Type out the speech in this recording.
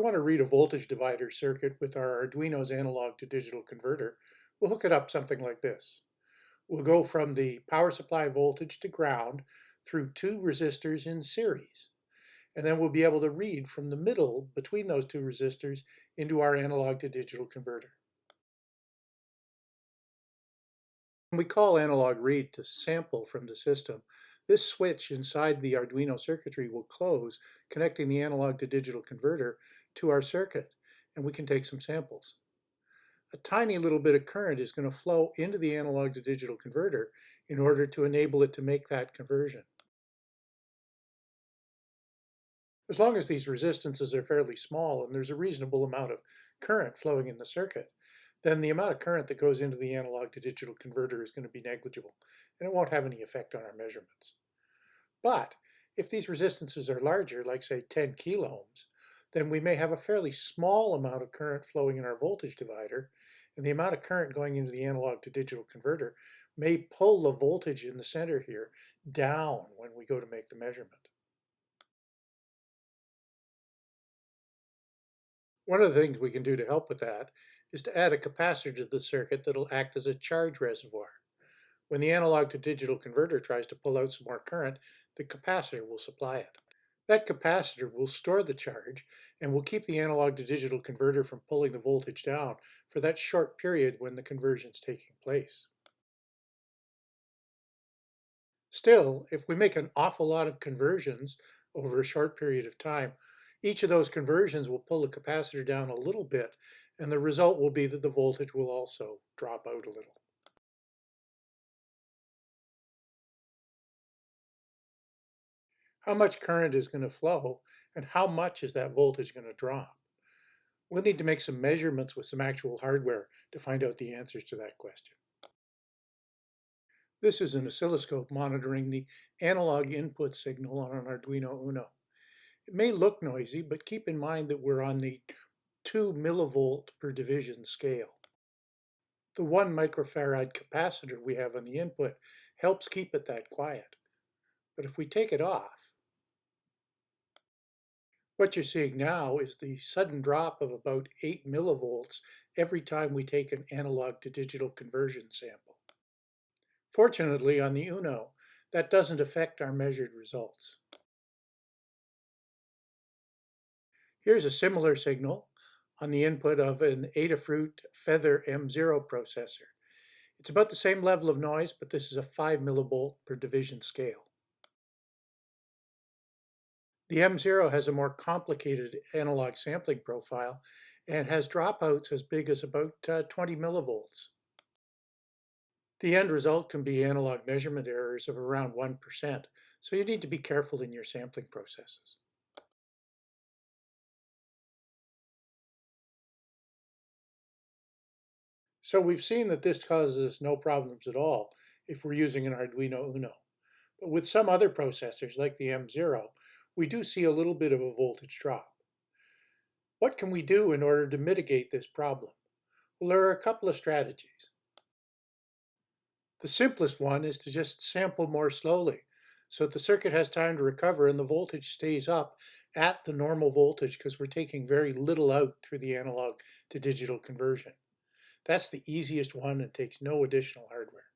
want to read a voltage divider circuit with our Arduino's analog to digital converter, we'll hook it up something like this. We'll go from the power supply voltage to ground through two resistors in series. And then we'll be able to read from the middle between those two resistors into our analog to digital converter. We call analog read to sample from the system, this switch inside the Arduino circuitry will close, connecting the analog to digital converter to our circuit, and we can take some samples. A tiny little bit of current is going to flow into the analog to digital converter in order to enable it to make that conversion. As long as these resistances are fairly small and there's a reasonable amount of current flowing in the circuit, then the amount of current that goes into the analog to digital converter is going to be negligible, and it won't have any effect on our measurements. But if these resistances are larger, like say 10 kiloohms, then we may have a fairly small amount of current flowing in our voltage divider, and the amount of current going into the analog to digital converter may pull the voltage in the center here down when we go to make the measurement. One of the things we can do to help with that is to add a capacitor to the circuit that'll act as a charge reservoir. When the analog to digital converter tries to pull out some more current, the capacitor will supply it. That capacitor will store the charge and will keep the analog to digital converter from pulling the voltage down for that short period when the conversion is taking place. Still, if we make an awful lot of conversions over a short period of time, each of those conversions will pull the capacitor down a little bit, and the result will be that the voltage will also drop out a little. How much current is going to flow, and how much is that voltage going to drop? We'll need to make some measurements with some actual hardware to find out the answers to that question. This is an oscilloscope monitoring the analog input signal on an Arduino Uno. It may look noisy, but keep in mind that we're on the 2 millivolt per division scale. The 1 microfarad capacitor we have on the input helps keep it that quiet. But if we take it off, what you're seeing now is the sudden drop of about 8 millivolts every time we take an analog to digital conversion sample. Fortunately, on the UNO, that doesn't affect our measured results. Here's a similar signal on the input of an Adafruit Feather M0 processor. It's about the same level of noise, but this is a 5 millivolt per division scale. The M0 has a more complicated analog sampling profile and has dropouts as big as about uh, 20 millivolts. The end result can be analog measurement errors of around 1%, so you need to be careful in your sampling processes. So we've seen that this causes no problems at all if we're using an Arduino Uno. But with some other processors like the M0, we do see a little bit of a voltage drop. What can we do in order to mitigate this problem? Well, there are a couple of strategies. The simplest one is to just sample more slowly so that the circuit has time to recover and the voltage stays up at the normal voltage because we're taking very little out through the analog to digital conversion. That's the easiest one and takes no additional hardware.